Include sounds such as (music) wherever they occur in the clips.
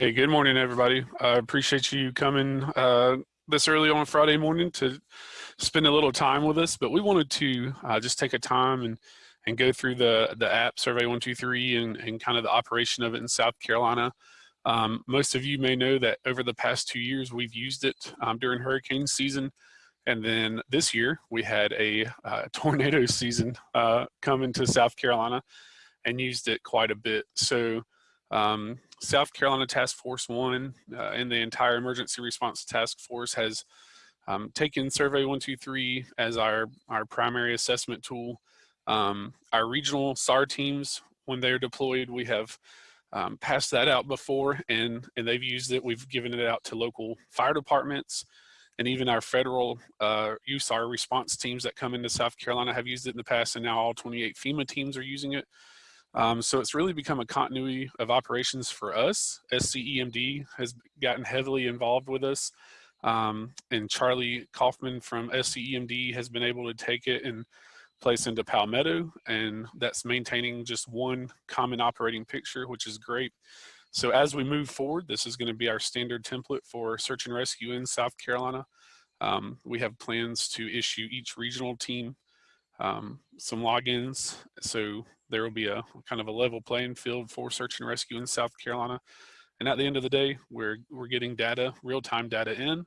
Hey, good morning, everybody. I appreciate you coming uh, this early on Friday morning to spend a little time with us. But we wanted to uh, just take a time and and go through the the app Survey One Two Three and and kind of the operation of it in South Carolina. Um, most of you may know that over the past two years we've used it um, during hurricane season. And then this year we had a uh, (laughs) tornado season uh, come into South Carolina and used it quite a bit. So um, South Carolina Task Force One uh, and the entire emergency response task force has um, taken Survey 123 as our, our primary assessment tool. Um, our regional SAR teams, when they're deployed, we have um, passed that out before and, and they've used it. We've given it out to local fire departments and even our federal uh, USAR response teams that come into South Carolina have used it in the past and now all 28 FEMA teams are using it. Um, so it's really become a continuity of operations for us. SCEMD has gotten heavily involved with us. Um, and Charlie Kaufman from SCEMD has been able to take it and place into Palmetto. And that's maintaining just one common operating picture, which is great. So as we move forward, this is going to be our standard template for search and rescue in South Carolina. Um, we have plans to issue each regional team um, some logins. So there will be a kind of a level playing field for search and rescue in South Carolina. And at the end of the day, we're, we're getting data, real-time data in,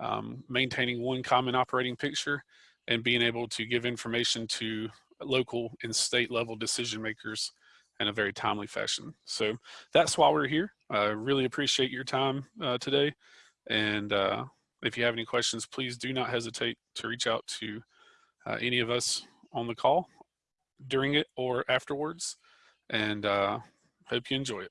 um, maintaining one common operating picture, and being able to give information to local and state level decision makers in a very timely fashion. So that's why we're here. I really appreciate your time uh, today. And uh, if you have any questions, please do not hesitate to reach out to uh, any of us on the call during it or afterwards. And uh, hope you enjoy it.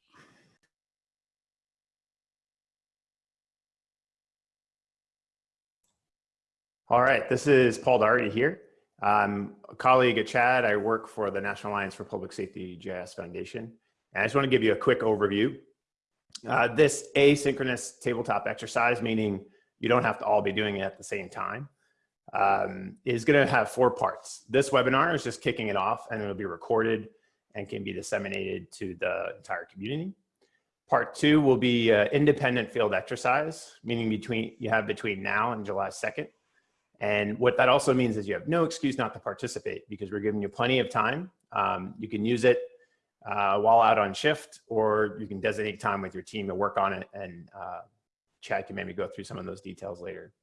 All right, this is Paul Doherty here. I'm a colleague at Chad. I work for the National Alliance for Public Safety GIS Foundation. And I just want to give you a quick overview. Uh, this asynchronous tabletop exercise, meaning you don't have to all be doing it at the same time, um, is going to have four parts. This webinar is just kicking it off and it'll be recorded and can be disseminated to the entire community. Part two will be uh, independent field exercise, meaning between you have between now and July 2nd. And what that also means is you have no excuse not to participate because we're giving you plenty of time. Um, you can use it uh, while out on shift, or you can designate time with your team to work on it and uh, Chad can maybe go through some of those details later.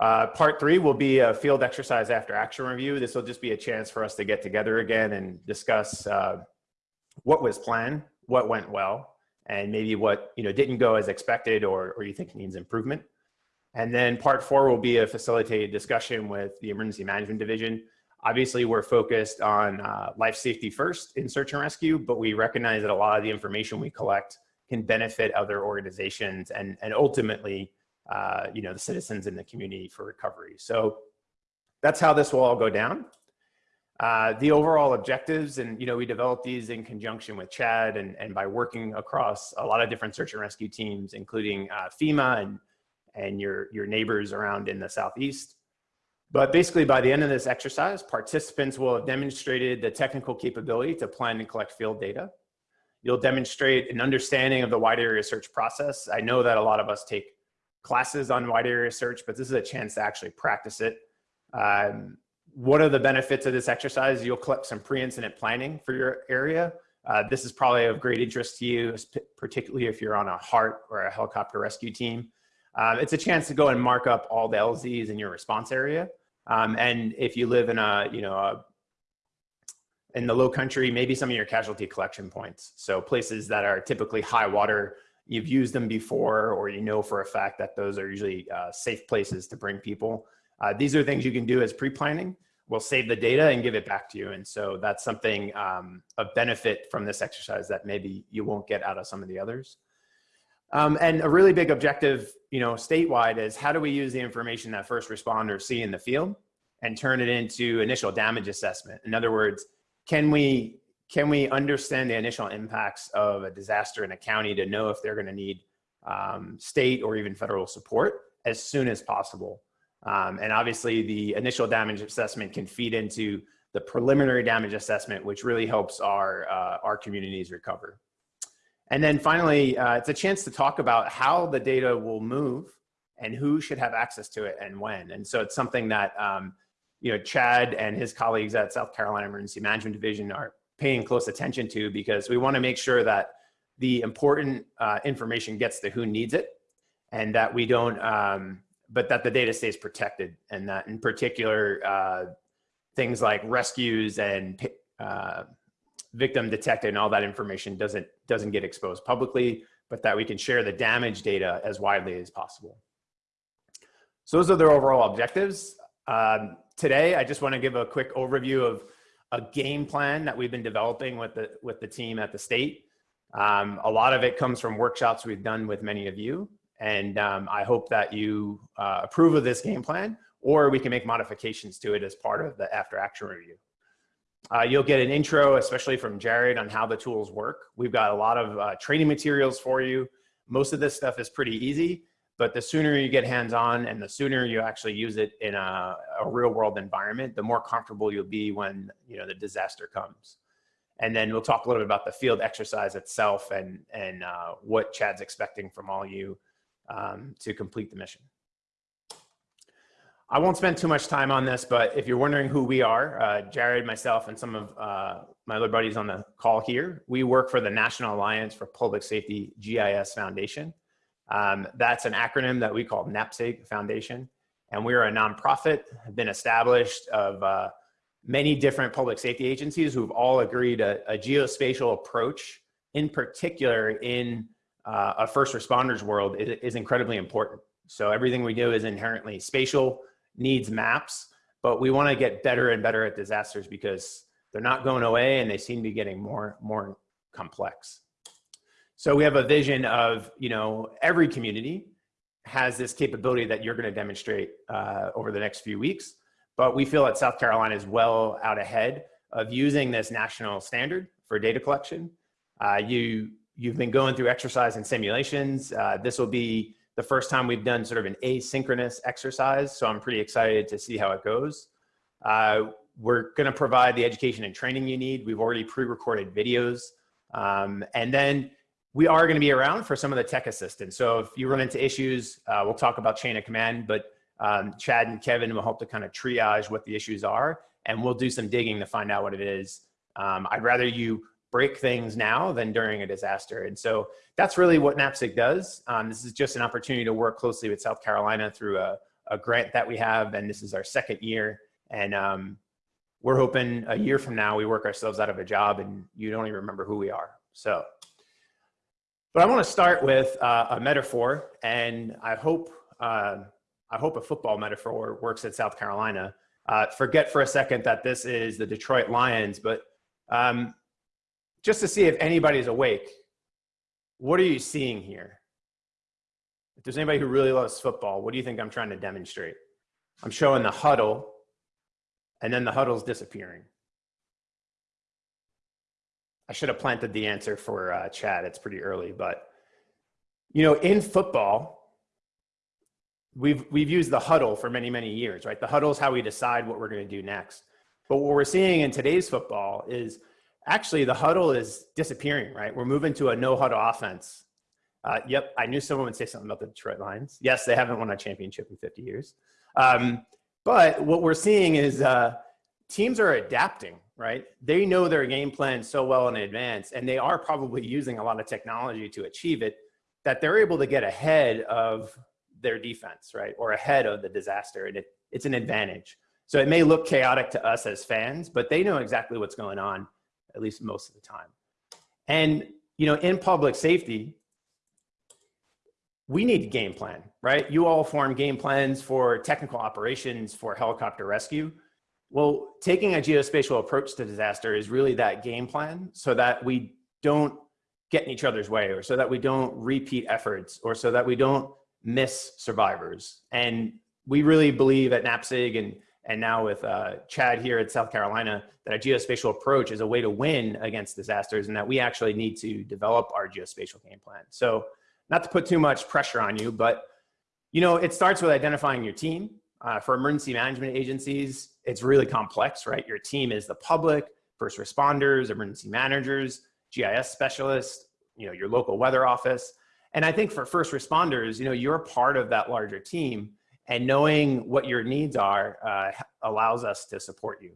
Uh, part three will be a field exercise after action review. This will just be a chance for us to get together again and discuss uh, what was planned, what went well, and maybe what you know didn't go as expected or, or you think needs improvement. And then part four will be a facilitated discussion with the Emergency Management Division. Obviously, we're focused on uh, life safety first in search and rescue, but we recognize that a lot of the information we collect can benefit other organizations and, and ultimately uh, you know, the citizens in the community for recovery. So that's how this will all go down. Uh, the overall objectives, and you know, we developed these in conjunction with Chad and, and by working across a lot of different search and rescue teams, including uh, FEMA and, and your, your neighbors around in the Southeast. But basically by the end of this exercise, participants will have demonstrated the technical capability to plan and collect field data. You'll demonstrate an understanding of the wide area search process. I know that a lot of us take classes on wide area search, but this is a chance to actually practice it. Um, what are the benefits of this exercise? You'll collect some pre-incident planning for your area. Uh, this is probably of great interest to you, particularly if you're on a HART or a helicopter rescue team. Um, it's a chance to go and mark up all the LZs in your response area. Um, and if you live in a, you know, a, in the low country, maybe some of your casualty collection points. So places that are typically high water you've used them before or you know for a fact that those are usually uh, safe places to bring people. Uh, these are things you can do as pre-planning. We'll save the data and give it back to you. And so that's something um, of benefit from this exercise that maybe you won't get out of some of the others. Um, and a really big objective, you know, statewide is how do we use the information that first responders see in the field and turn it into initial damage assessment? In other words, can we can we understand the initial impacts of a disaster in a county to know if they're going to need um, state or even federal support as soon as possible? Um, and obviously the initial damage assessment can feed into the preliminary damage assessment, which really helps our, uh, our communities recover. And then finally, uh, it's a chance to talk about how the data will move and who should have access to it and when. And so it's something that, um, you know, Chad and his colleagues at South Carolina Emergency Management Division are paying close attention to because we want to make sure that the important uh, information gets to who needs it and that we don't, um, but that the data stays protected and that in particular, uh, things like rescues and uh, victim detected and all that information doesn't, doesn't get exposed publicly, but that we can share the damage data as widely as possible. So those are their overall objectives. Um, today, I just want to give a quick overview of a game plan that we've been developing with the, with the team at the state. Um, a lot of it comes from workshops we've done with many of you. And um, I hope that you uh, approve of this game plan or we can make modifications to it as part of the after action review. Uh, you'll get an intro, especially from Jared on how the tools work. We've got a lot of uh, training materials for you. Most of this stuff is pretty easy, but the sooner you get hands-on and the sooner you actually use it in a, a real world environment, the more comfortable you'll be when you know the disaster comes. And then we'll talk a little bit about the field exercise itself and, and uh, what Chad's expecting from all you um, to complete the mission. I won't spend too much time on this, but if you're wondering who we are, uh, Jared, myself, and some of uh, my other buddies on the call here, we work for the National Alliance for Public Safety GIS Foundation. Um, that's an acronym that we call NAPSG Foundation. And we're a nonprofit, have been established of uh, many different public safety agencies who've all agreed a, a geospatial approach, in particular in uh, a first responders world, is, is incredibly important. So everything we do is inherently spatial, needs maps, but we want to get better and better at disasters because they're not going away and they seem to be getting more, more complex. So we have a vision of, you know, every community has this capability that you're going to demonstrate uh, over the next few weeks. But we feel that South Carolina is well out ahead of using this national standard for data collection. Uh, you, you've been going through exercise and simulations. Uh, this will be the first time we've done sort of an asynchronous exercise. So I'm pretty excited to see how it goes. Uh, we're going to provide the education and training you need. We've already pre-recorded videos. Um, and then we are going to be around for some of the tech assistance. So if you run into issues, uh, we'll talk about chain of command, but um, Chad and Kevin will help to kind of triage what the issues are, and we'll do some digging to find out what it is. Um, I'd rather you break things now than during a disaster. And so that's really what NAPSG does. Um, this is just an opportunity to work closely with South Carolina through a, a grant that we have, and this is our second year. And um, we're hoping a year from now we work ourselves out of a job and you don't even remember who we are. So, but I want to start with uh, a metaphor, and I hope uh, I hope a football metaphor works at South Carolina. Uh, forget for a second that this is the Detroit Lions, but um, just to see if anybody's awake, what are you seeing here? If there's anybody who really loves football, what do you think I'm trying to demonstrate? I'm showing the huddle, and then the huddle's disappearing. I should have planted the answer for uh, Chad. It's pretty early, but you know, in football, we've we've used the huddle for many many years right? The huddle is how we decide what we're going to do next. But what we're seeing in today's football is actually the huddle is disappearing right? We're moving to a no huddle offense. Uh, yep i knew someone would say something about the detroit lions. Yes they haven't won a championship in 50 years. Um, but what we're seeing is uh, teams are adapting right they know their game plan so well in advance and they are probably using a lot of technology to achieve it that they're able to get ahead of their defense, right? Or ahead of the disaster. And it, it's an advantage. So it may look chaotic to us as fans, but they know exactly what's going on, at least most of the time. And, you know, in public safety, we need a game plan, right? You all form game plans for technical operations for helicopter rescue. Well, taking a geospatial approach to disaster is really that game plan so that we don't get in each other's way or so that we don't repeat efforts or so that we don't miss survivors. And we really believe at NAPSG and, and now with uh, Chad here at South Carolina, that a geospatial approach is a way to win against disasters and that we actually need to develop our geospatial game plan. So not to put too much pressure on you, but you know, it starts with identifying your team. Uh, for emergency management agencies, it's really complex, right? Your team is the public, first responders, emergency managers, GIS specialists, you know, your local weather office. And I think for first responders, you know, you're part of that larger team and knowing what your needs are uh, allows us to support you.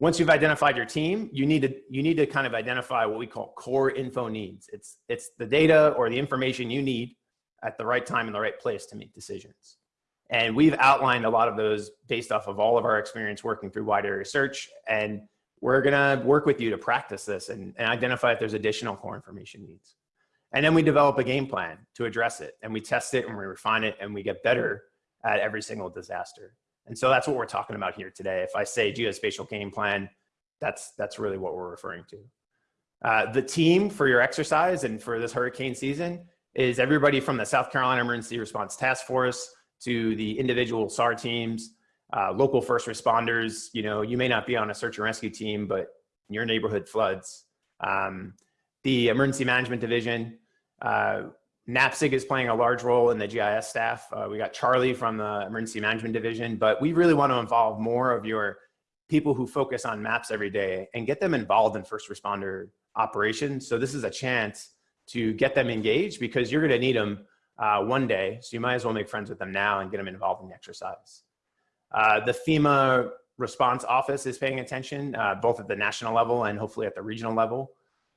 Once you've identified your team, you need to you need to kind of identify what we call core info needs. It's it's the data or the information you need at the right time in the right place to make decisions. And we've outlined a lot of those based off of all of our experience working through wide area search. And we're gonna work with you to practice this and, and identify if there's additional core information needs. And then we develop a game plan to address it and we test it and we refine it and we get better at every single disaster. And so that's what we're talking about here today. If I say geospatial game plan, that's, that's really what we're referring to. Uh, the team for your exercise and for this hurricane season is everybody from the South Carolina Emergency Response Task Force to the individual SAR teams, uh, local first responders. You know, you may not be on a search and rescue team, but your neighborhood floods. Um, the Emergency Management Division, uh, NAPSG is playing a large role in the GIS staff. Uh, we got Charlie from the Emergency Management Division, but we really want to involve more of your people who focus on maps every day and get them involved in first responder operations. So this is a chance to get them engaged because you're going to need them uh, one day. So you might as well make friends with them now and get them involved in the exercise. Uh, the FEMA response office is paying attention, uh, both at the national level and hopefully at the regional level.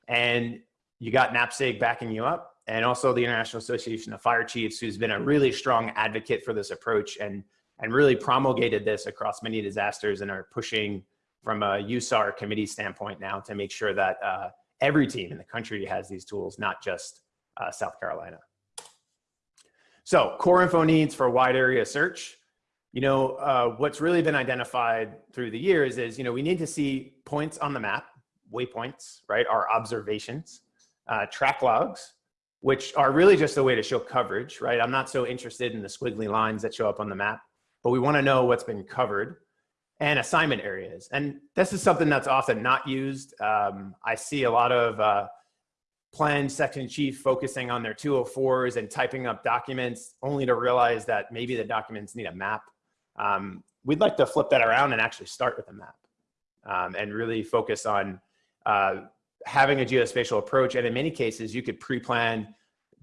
And you got NAPSG backing you up and also the International Association of Fire Chiefs, who's been a really strong advocate for this approach and, and really promulgated this across many disasters and are pushing from a USAR committee standpoint now to make sure that uh, every team in the country has these tools, not just uh, South Carolina. So core info needs for wide area search. You know, uh, what's really been identified through the years is, you know, we need to see points on the map, waypoints, right, our observations, uh, track logs, which are really just a way to show coverage, right? I'm not so interested in the squiggly lines that show up on the map, but we wanna know what's been covered and assignment areas. And this is something that's often not used. Um, I see a lot of uh, plan section chief focusing on their 204s and typing up documents only to realize that maybe the documents need a map. Um, we'd like to flip that around and actually start with a map um, and really focus on uh, having a geospatial approach. And in many cases, you could pre-plan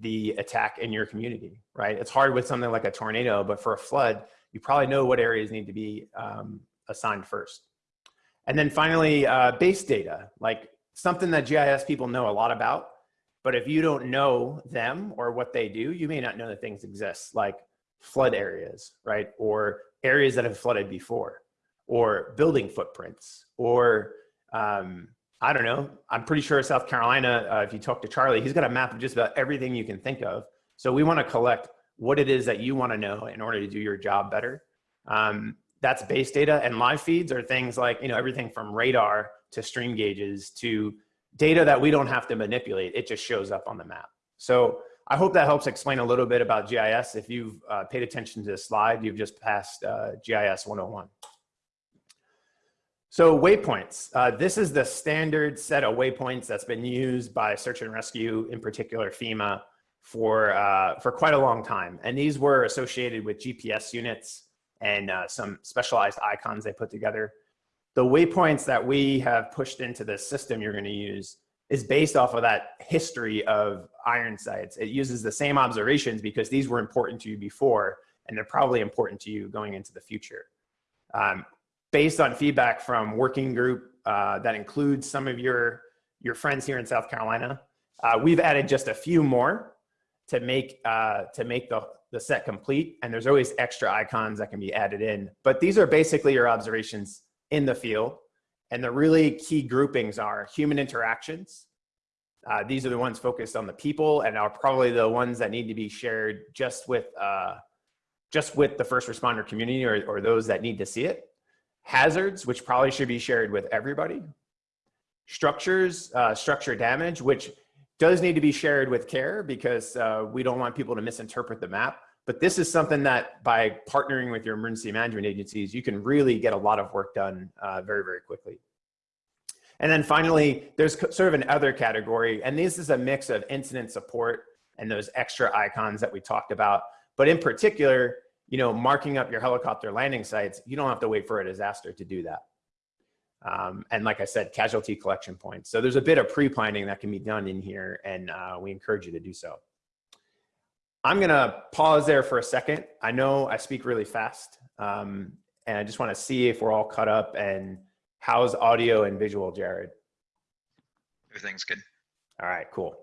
the attack in your community, right? It's hard with something like a tornado, but for a flood, you probably know what areas need to be um, assigned first. And then finally, uh, base data, like something that GIS people know a lot about, but if you don't know them or what they do, you may not know that things exist, like flood areas, right? Or areas that have flooded before, or building footprints, or um, I don't know. I'm pretty sure South Carolina, uh, if you talk to Charlie, he's got a map of just about everything you can think of. So we want to collect what it is that you want to know in order to do your job better. Um, that's base data and live feeds are things like, you know, everything from radar to stream gauges to data that we don't have to manipulate. It just shows up on the map. So I hope that helps explain a little bit about GIS. If you've uh, paid attention to this slide, you've just passed uh, GIS 101. So waypoints, uh, this is the standard set of waypoints that's been used by search and rescue, in particular FEMA, for, uh, for quite a long time. And these were associated with GPS units and uh, some specialized icons they put together. The waypoints that we have pushed into the system you're gonna use is based off of that history of iron sites. It uses the same observations because these were important to you before, and they're probably important to you going into the future. Um, based on feedback from working group uh, that includes some of your, your friends here in South Carolina. Uh, we've added just a few more to make, uh, to make the, the set complete. And there's always extra icons that can be added in. But these are basically your observations in the field. And the really key groupings are human interactions. Uh, these are the ones focused on the people and are probably the ones that need to be shared just with, uh, just with the first responder community or, or those that need to see it hazards, which probably should be shared with everybody, structures, uh, structure damage, which does need to be shared with care because uh, we don't want people to misinterpret the map. But this is something that by partnering with your emergency management agencies, you can really get a lot of work done uh, very, very quickly. And then finally, there's sort of an other category, and this is a mix of incident support and those extra icons that we talked about. But in particular, you know, marking up your helicopter landing sites, you don't have to wait for a disaster to do that. Um, and like I said, casualty collection points. So there's a bit of pre-planning that can be done in here and uh, we encourage you to do so. I'm gonna pause there for a second. I know I speak really fast um, and I just wanna see if we're all caught up and how's audio and visual, Jared? Everything's good. All right, cool.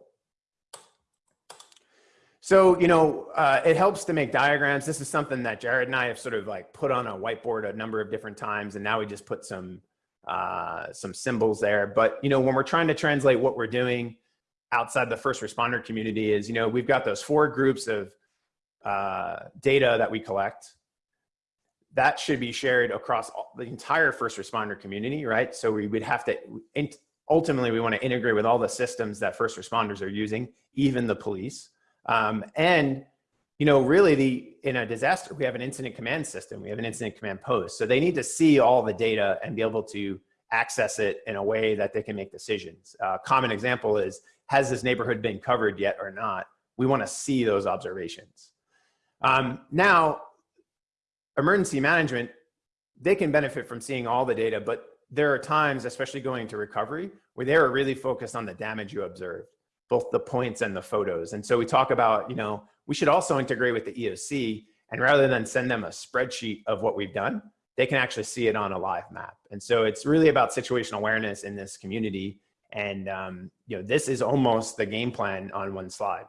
So, you know, uh, it helps to make diagrams. This is something that Jared and I have sort of like put on a whiteboard a number of different times, and now we just put some uh, some symbols there. But, you know, when we're trying to translate what we're doing outside the first responder community is, you know, we've got those four groups of uh, data that we collect. That should be shared across all, the entire first responder community, right? So we would have to, ultimately, we want to integrate with all the systems that first responders are using, even the police. Um, and you know, really the, in a disaster, we have an incident command system. We have an incident command post. So they need to see all the data and be able to access it in a way that they can make decisions. Uh, common example is, has this neighborhood been covered yet or not? We wanna see those observations. Um, now, emergency management, they can benefit from seeing all the data, but there are times, especially going to recovery, where they are really focused on the damage you observed, both the points and the photos. And so we talk about, you know, we should also integrate with the EOC and rather than send them a spreadsheet of what we've done, they can actually see it on a live map. And so it's really about situational awareness in this community. And um, you know, this is almost the game plan on one slide.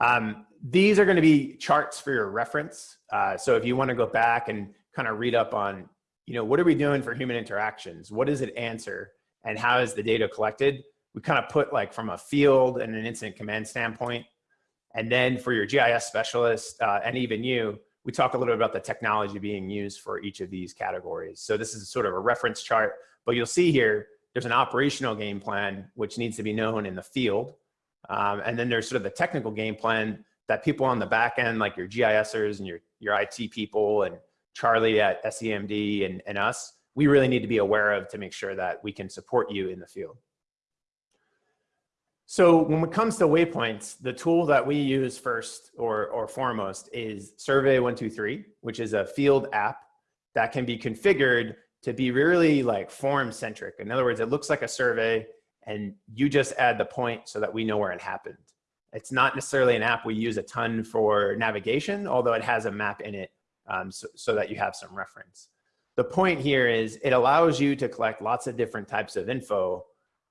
Um, these are gonna be charts for your reference. Uh, so if you wanna go back and kind of read up on, you know, what are we doing for human interactions? What does it answer? And how is the data collected? We kind of put like from a field and an incident command standpoint, and then for your GIS specialist uh, and even you, we talk a little bit about the technology being used for each of these categories. So this is sort of a reference chart, but you'll see here, there's an operational game plan, which needs to be known in the field. Um, and then there's sort of the technical game plan that people on the back end, like your GISers and your, your IT people and Charlie at SEMD and, and us, we really need to be aware of to make sure that we can support you in the field. So when it comes to waypoints, the tool that we use first or, or foremost is Survey123, which is a field app that can be configured to be really like form centric. In other words, it looks like a survey and you just add the point so that we know where it happened. It's not necessarily an app we use a ton for navigation, although it has a map in it um, so, so that you have some reference. The point here is it allows you to collect lots of different types of info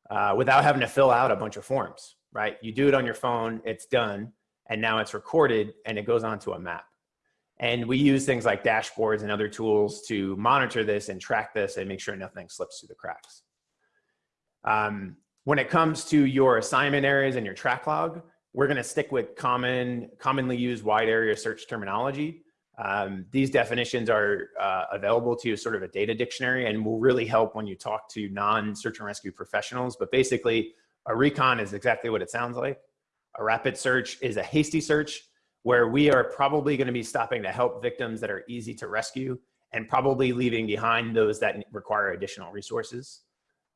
uh, without having to fill out a bunch of forms, right? You do it on your phone, it's done, and now it's recorded and it goes onto a map. And we use things like dashboards and other tools to monitor this and track this and make sure nothing slips through the cracks. Um, when it comes to your assignment areas and your track log, we're gonna stick with common, commonly used wide area search terminology. Um, these definitions are uh, available to you as sort of a data dictionary and will really help when you talk to non-search and rescue professionals. But basically, a recon is exactly what it sounds like. A rapid search is a hasty search where we are probably going to be stopping to help victims that are easy to rescue and probably leaving behind those that require additional resources.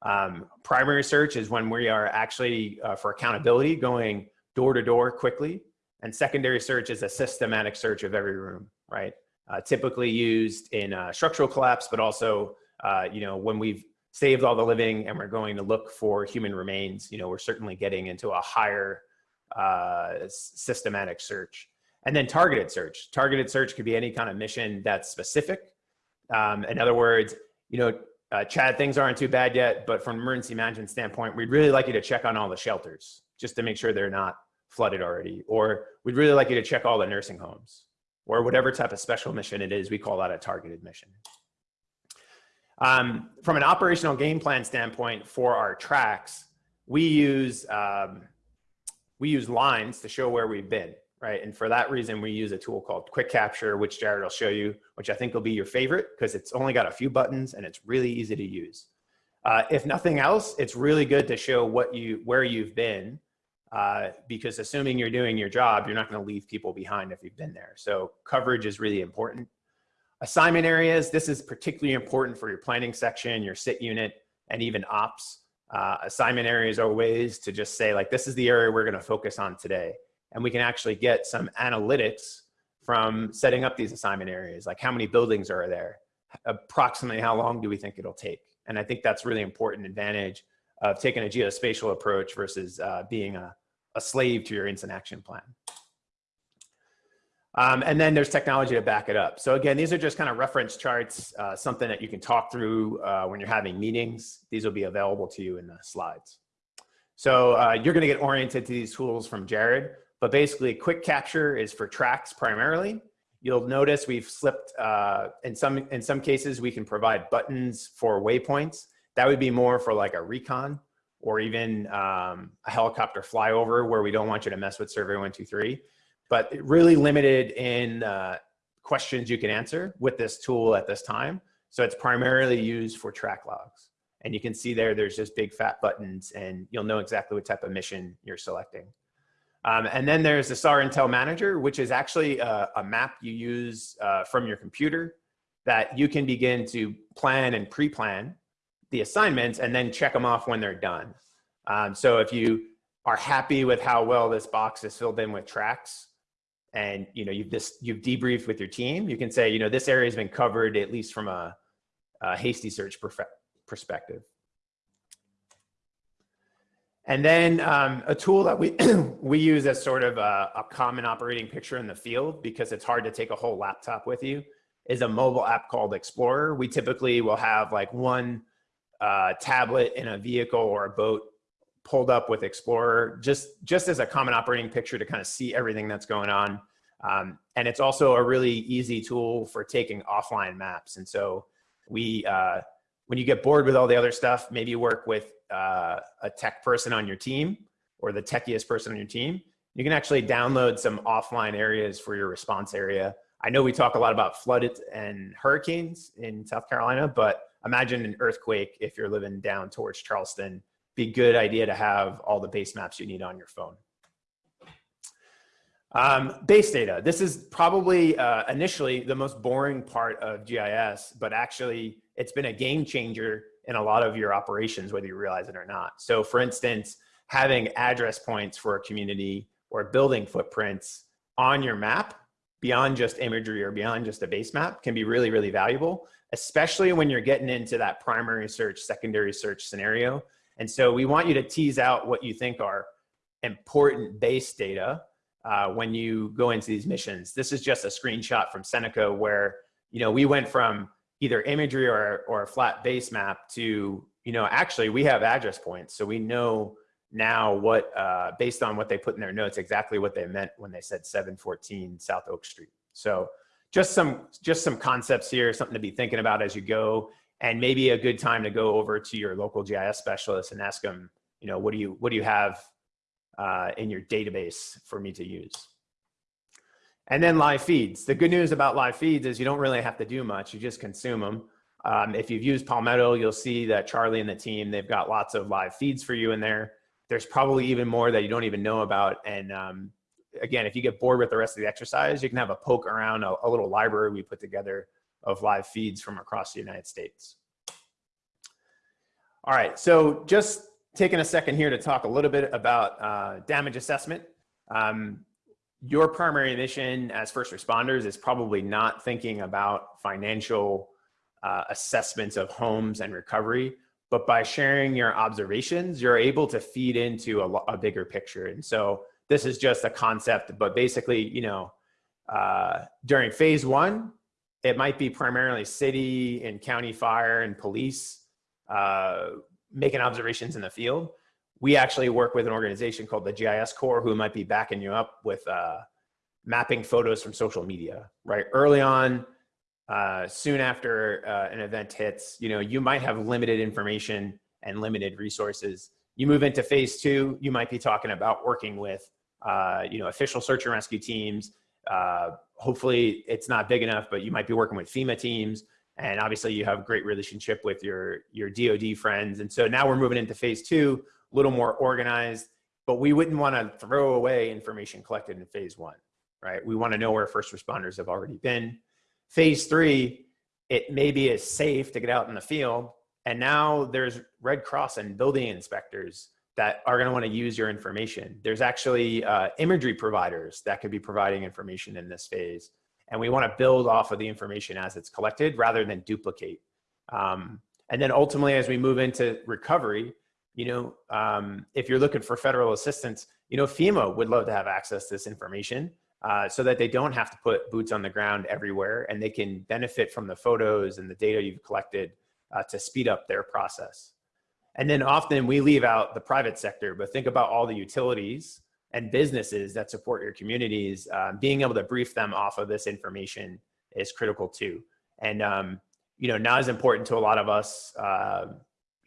Um, primary search is when we are actually, uh, for accountability, going door to door quickly. And secondary search is a systematic search of every room right? Uh, typically used in uh, structural collapse, but also, uh, you know, when we've saved all the living and we're going to look for human remains, you know, we're certainly getting into a higher uh, systematic search. And then targeted search. Targeted search could be any kind of mission that's specific. Um, in other words, you know, uh, Chad, things aren't too bad yet, but from an emergency management standpoint, we'd really like you to check on all the shelters just to make sure they're not flooded already. Or we'd really like you to check all the nursing homes or whatever type of special mission it is, we call that a targeted mission. Um, from an operational game plan standpoint for our tracks, we use, um, we use lines to show where we've been, right? And for that reason, we use a tool called QuickCapture, which Jared will show you, which I think will be your favorite because it's only got a few buttons and it's really easy to use. Uh, if nothing else, it's really good to show what you, where you've been uh, because assuming you're doing your job, you're not going to leave people behind if you've been there. So coverage is really important. Assignment areas, this is particularly important for your planning section, your sit unit, and even ops. Uh, assignment areas are ways to just say like, this is the area we're going to focus on today. And we can actually get some analytics from setting up these assignment areas, like how many buildings are there? approximately how long do we think it'll take? And I think that's really important advantage of taking a geospatial approach versus uh, being a, a slave to your incident action plan. Um, and then there's technology to back it up. So again, these are just kind of reference charts, uh, something that you can talk through uh, when you're having meetings. These will be available to you in the slides. So uh, you're gonna get oriented to these tools from Jared, but basically quick capture is for tracks primarily. You'll notice we've slipped, uh, in, some, in some cases, we can provide buttons for waypoints. That would be more for like a recon or even um, a helicopter flyover where we don't want you to mess with survey 123 but really limited in uh, questions you can answer with this tool at this time. So it's primarily used for track logs. And you can see there, there's just big fat buttons and you'll know exactly what type of mission you're selecting. Um, and then there's the SAR Intel Manager, which is actually a, a map you use uh, from your computer that you can begin to plan and pre-plan the assignments and then check them off when they're done. Um, so if you are happy with how well this box is filled in with tracks, and you know you've this you've debriefed with your team you can say you know this area has been covered at least from a, a hasty search perspective and then um, a tool that we (clears throat) we use as sort of a, a, common operating picture in the field because it's hard to take a whole laptop with you is a mobile app called explorer we typically will have like one uh, tablet in a vehicle or a boat pulled up with Explorer just, just as a common operating picture to kind of see everything that's going on. Um, and it's also a really easy tool for taking offline maps. And so we, uh, when you get bored with all the other stuff, maybe work with uh, a tech person on your team or the techiest person on your team, you can actually download some offline areas for your response area. I know we talk a lot about flooded and hurricanes in South Carolina, but imagine an earthquake if you're living down towards Charleston be good idea to have all the base maps you need on your phone. Um, base data. This is probably uh, initially the most boring part of GIS, but actually it's been a game changer in a lot of your operations, whether you realize it or not. So for instance, having address points for a community or building footprints on your map beyond just imagery or beyond just a base map can be really, really valuable, especially when you're getting into that primary search, secondary search scenario and so we want you to tease out what you think are important base data uh, when you go into these missions. This is just a screenshot from Seneca where, you know, we went from either imagery or, or a flat base map to, you know, actually we have address points. So we know now what, uh, based on what they put in their notes, exactly what they meant when they said 714 South Oak Street. So just some, just some concepts here, something to be thinking about as you go and maybe a good time to go over to your local GIS specialist and ask them, you know, what do you what do you have uh, in your database for me to use? And then live feeds. The good news about live feeds is you don't really have to do much. You just consume them. Um, if you've used Palmetto, you'll see that Charlie and the team, they've got lots of live feeds for you in there. There's probably even more that you don't even know about. And um, again, if you get bored with the rest of the exercise, you can have a poke around a, a little library we put together of live feeds from across the United States. All right, so just taking a second here to talk a little bit about uh, damage assessment. Um, your primary mission as first responders is probably not thinking about financial uh, assessments of homes and recovery, but by sharing your observations, you're able to feed into a, a bigger picture. And so this is just a concept, but basically, you know, uh, during phase one, it might be primarily city and county fire and police uh, making observations in the field. We actually work with an organization called the GIS Corps who might be backing you up with uh, mapping photos from social media, right? Early on, uh, soon after uh, an event hits, you know, you might have limited information and limited resources. You move into phase two, you might be talking about working with, uh, you know, official search and rescue teams, uh, hopefully it's not big enough, but you might be working with FEMA teams. And obviously you have great relationship with your, your DOD friends. And so now we're moving into phase two, a little more organized, but we wouldn't want to throw away information collected in phase one, right? We want to know where first responders have already been. Phase three, it maybe is safe to get out in the field. And now there's Red Cross and building inspectors that are going to want to use your information. There's actually uh, imagery providers that could be providing information in this phase. And we want to build off of the information as it's collected rather than duplicate. Um, and then ultimately, as we move into recovery, you know, um, if you're looking for federal assistance, you know, FEMA would love to have access to this information uh, so that they don't have to put boots on the ground everywhere and they can benefit from the photos and the data you've collected uh, to speed up their process. And then often we leave out the private sector, but think about all the utilities and businesses that support your communities. Uh, being able to brief them off of this information is critical too. And, um, you know, not as important to a lot of us, uh,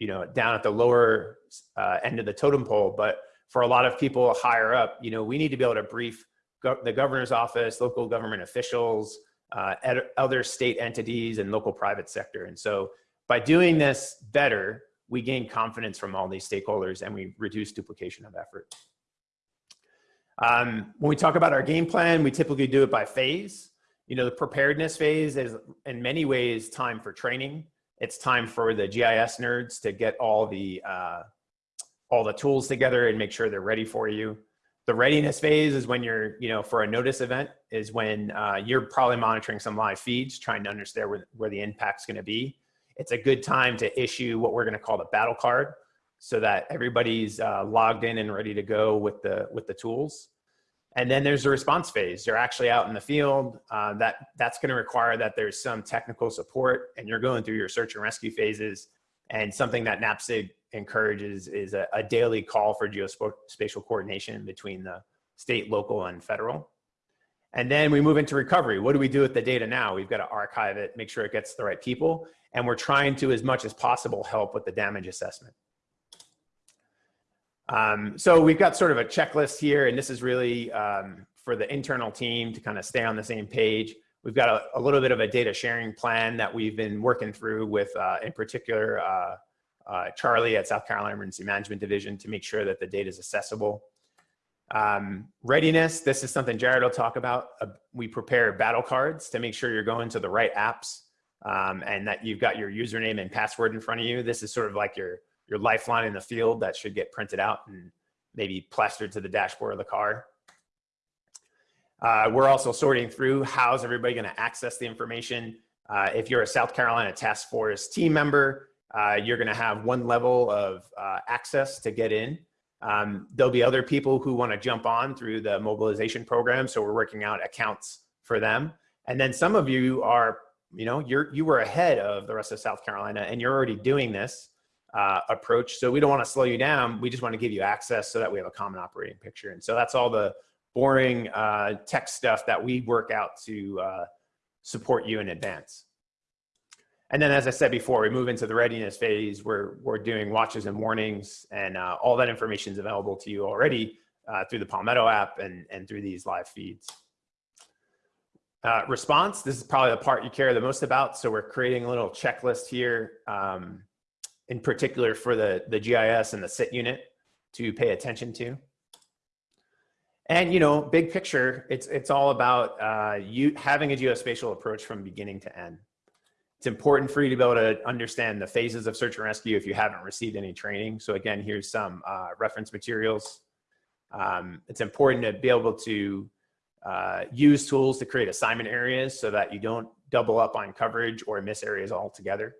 you know, down at the lower uh, end of the totem pole, but for a lot of people higher up, you know, we need to be able to brief go the governor's office, local government officials, uh, other state entities and local private sector. And so by doing this better, we gain confidence from all these stakeholders and we reduce duplication of effort. Um, when we talk about our game plan, we typically do it by phase. You know, the preparedness phase is in many ways time for training. It's time for the GIS nerds to get all the, uh, all the tools together and make sure they're ready for you. The readiness phase is when you're, you know, for a notice event is when uh, you're probably monitoring some live feeds, trying to understand where, where the impact's gonna be. It's a good time to issue what we're gonna call the battle card so that everybody's uh, logged in and ready to go with the, with the tools. And then there's the response phase. You're actually out in the field. Uh, that, that's gonna require that there's some technical support and you're going through your search and rescue phases. And something that NAPSG encourages is a, a daily call for geospatial coordination between the state, local, and federal. And then we move into recovery. What do we do with the data now? We've got to archive it, make sure it gets to the right people. And we're trying to, as much as possible, help with the damage assessment. Um, so we've got sort of a checklist here, and this is really um, for the internal team to kind of stay on the same page. We've got a, a, little bit of a data sharing plan that we've been working through with, uh, in particular, uh, uh, Charlie at South Carolina Emergency Management Division to make sure that the data is accessible. Um, readiness, this is something Jared will talk about. Uh, we prepare battle cards to make sure you're going to the right apps um, and that you've got your username and password in front of you. This is sort of like your, your lifeline in the field that should get printed out and maybe plastered to the dashboard of the car. Uh, we're also sorting through how's everybody going to access the information. Uh, if you're a South Carolina Task Force team member, uh, you're going to have one level of uh, access to get in. Um, there'll be other people who want to jump on through the mobilization program. So we're working out accounts for them. And then some of you are, you know, you're, you were ahead of the rest of South Carolina and you're already doing this uh, approach. So we don't want to slow you down. We just want to give you access so that we have a common operating picture. And so that's all the boring uh, tech stuff that we work out to uh, support you in advance. And then, as I said before, we move into the readiness phase where we're doing watches and warnings and uh, all that information is available to you already uh, through the Palmetto app and, and through these live feeds. Uh, response, this is probably the part you care the most about. So we're creating a little checklist here, um, in particular for the, the GIS and the SIT unit to pay attention to. And you know, big picture, it's, it's all about uh, you having a geospatial approach from beginning to end. It's important for you to be able to understand the phases of search and rescue if you haven't received any training. So again, here's some uh, reference materials. Um, it's important to be able to uh, use tools to create assignment areas so that you don't double up on coverage or miss areas altogether.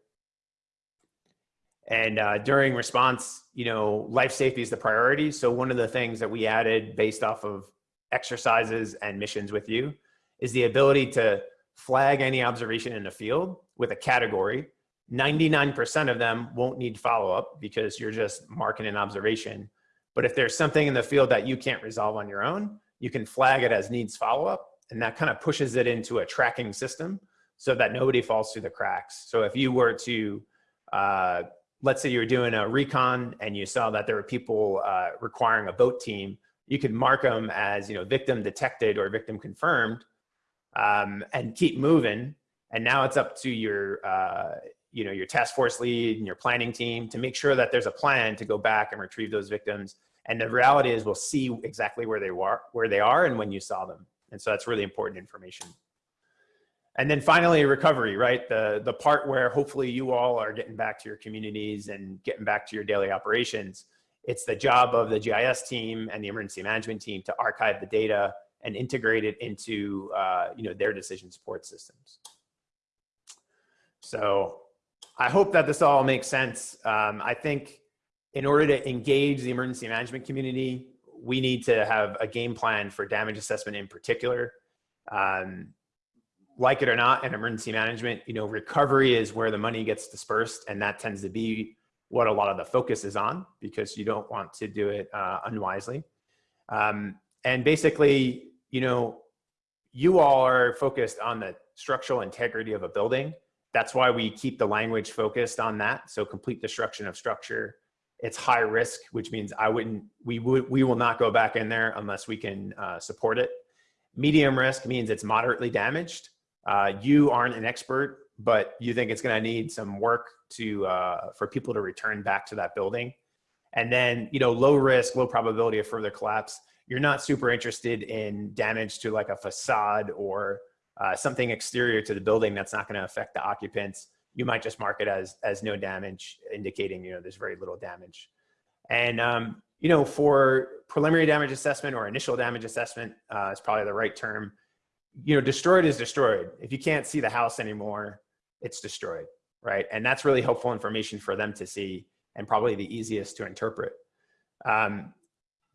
And uh, during response, you know, life safety is the priority. So one of the things that we added based off of exercises and missions with you is the ability to flag any observation in the field with a category, 99% of them won't need follow-up because you're just marking an observation. But if there's something in the field that you can't resolve on your own, you can flag it as needs follow-up and that kind of pushes it into a tracking system so that nobody falls through the cracks. So if you were to, uh, let's say you were doing a recon and you saw that there were people uh, requiring a boat team, you could mark them as you know victim detected or victim confirmed um, and keep moving. And now it's up to your, uh, you know, your task force lead and your planning team to make sure that there's a plan to go back and retrieve those victims. And the reality is we'll see exactly where they were, where they are and when you saw them. And so that's really important information. And then finally, recovery, right? The, the part where hopefully you all are getting back to your communities and getting back to your daily operations. It's the job of the GIS team and the emergency management team to archive the data and integrate it into uh, you know their decision support systems. So I hope that this all makes sense. Um, I think in order to engage the emergency management community, we need to have a game plan for damage assessment in particular. Um, like it or not, in emergency management, you know, recovery is where the money gets dispersed, and that tends to be what a lot of the focus is on because you don't want to do it uh, unwisely. Um, and basically, you know, you all are focused on the structural integrity of a building. That's why we keep the language focused on that. So complete destruction of structure. It's high risk, which means I wouldn't, we would, we will not go back in there unless we can uh, support it. Medium risk means it's moderately damaged. Uh, you aren't an expert, but you think it's going to need some work to uh, for people to return back to that building. And then, you know, low risk, low probability of further collapse. You're not super interested in damage to like a facade or uh, something exterior to the building that's not going to affect the occupants. You might just mark it as as no damage, indicating you know there's very little damage. And um, you know, for preliminary damage assessment or initial damage assessment uh, is probably the right term you know, destroyed is destroyed. If you can't see the house anymore, it's destroyed, right? And that's really helpful information for them to see and probably the easiest to interpret. Um,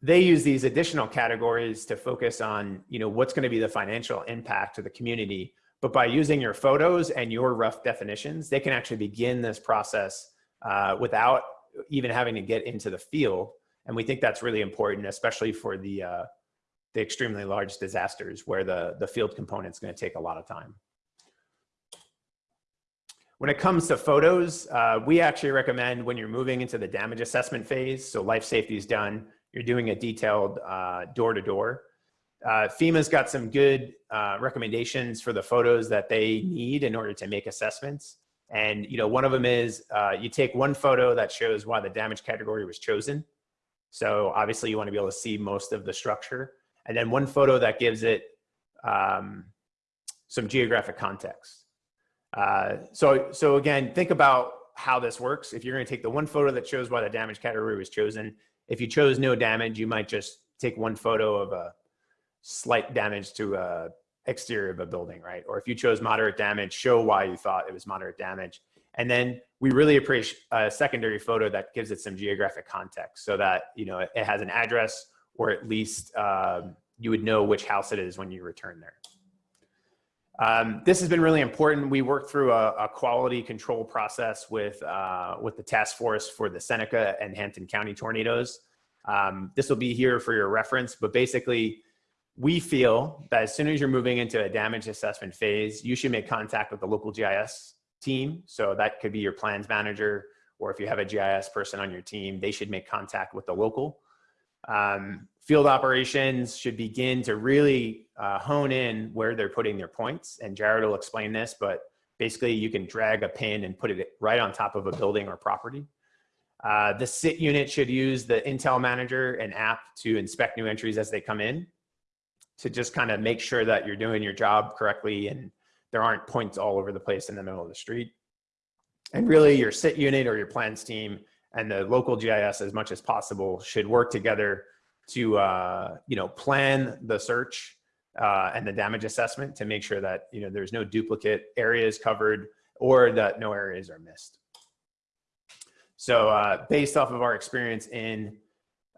they use these additional categories to focus on, you know, what's going to be the financial impact to the community. But by using your photos and your rough definitions, they can actually begin this process uh, without even having to get into the field. And we think that's really important, especially for the uh, the extremely large disasters where the, the field component is going to take a lot of time. When it comes to photos, uh, we actually recommend when you're moving into the damage assessment phase, so life safety is done, you're doing a detailed uh, door-to-door. Uh, -door. FEMA's got some good uh, recommendations for the photos that they need in order to make assessments. And you know, one of them is uh, you take one photo that shows why the damage category was chosen. So obviously you want to be able to see most of the structure and then one photo that gives it um, some geographic context. Uh, so, so again, think about how this works. If you're going to take the one photo that shows why the damage category was chosen, if you chose no damage, you might just take one photo of a slight damage to a exterior of a building, right? Or if you chose moderate damage, show why you thought it was moderate damage. And then we really appreciate a secondary photo that gives it some geographic context so that, you know, it has an address or at least um, you would know which house it is when you return there. Um, this has been really important. We worked through a, a quality control process with, uh, with the task force for the Seneca and Hampton County tornadoes. Um, this will be here for your reference, but basically we feel that as soon as you're moving into a damage assessment phase, you should make contact with the local GIS team. So that could be your plans manager, or if you have a GIS person on your team, they should make contact with the local um, field operations should begin to really uh, hone in where they're putting their points. And Jared will explain this, but basically you can drag a pin and put it right on top of a building or property. Uh, the SIT unit should use the Intel Manager and app to inspect new entries as they come in to just kind of make sure that you're doing your job correctly and there aren't points all over the place in the middle of the street. And really your SIT unit or your plans team and the local GIS as much as possible should work together to uh, you know plan the search uh, and the damage assessment to make sure that you know there's no duplicate areas covered or that no areas are missed. So uh, based off of our experience in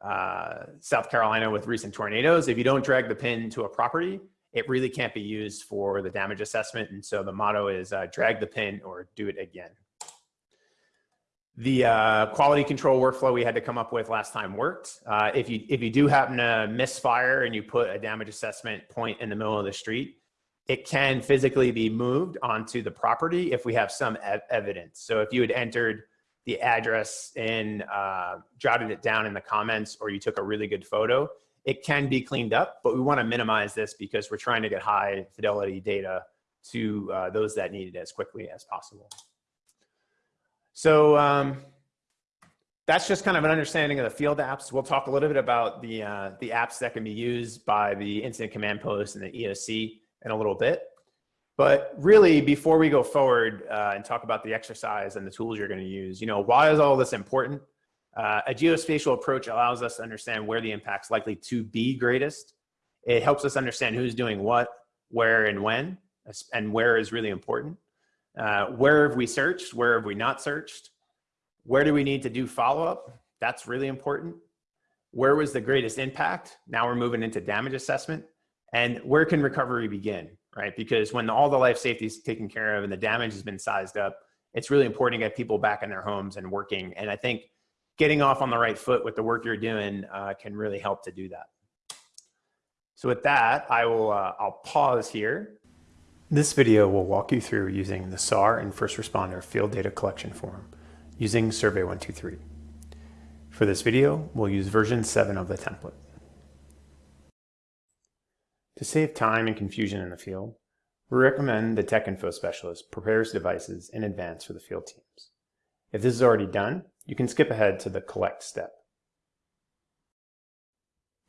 uh, South Carolina with recent tornadoes, if you don't drag the pin to a property, it really can't be used for the damage assessment. And so the motto is uh, drag the pin or do it again. The uh, quality control workflow we had to come up with last time worked. Uh, if you if you do happen to misfire and you put a damage assessment point in the middle of the street, it can physically be moved onto the property if we have some ev evidence. So if you had entered the address and uh, jotted it down in the comments or you took a really good photo, it can be cleaned up, but we wanna minimize this because we're trying to get high fidelity data to uh, those that need it as quickly as possible. So um, that's just kind of an understanding of the field apps. We'll talk a little bit about the, uh, the apps that can be used by the incident command post and the EOC in a little bit. But really, before we go forward uh, and talk about the exercise and the tools you're going to use, you know, why is all this important? Uh, a geospatial approach allows us to understand where the impact's likely to be greatest. It helps us understand who's doing what, where, and when, and where is really important. Uh, where have we searched? Where have we not searched? Where do we need to do follow-up? That's really important. Where was the greatest impact? Now we're moving into damage assessment. And where can recovery begin, right? Because when all the life safety is taken care of and the damage has been sized up, it's really important to get people back in their homes and working. And I think getting off on the right foot with the work you're doing uh, can really help to do that. So with that, I will, uh, I'll pause here. This video will walk you through using the SAR and first responder field data collection form using Survey 123. For this video, we'll use version 7 of the template. To save time and confusion in the field, we recommend the Tech Info Specialist prepares devices in advance for the field teams. If this is already done, you can skip ahead to the collect step.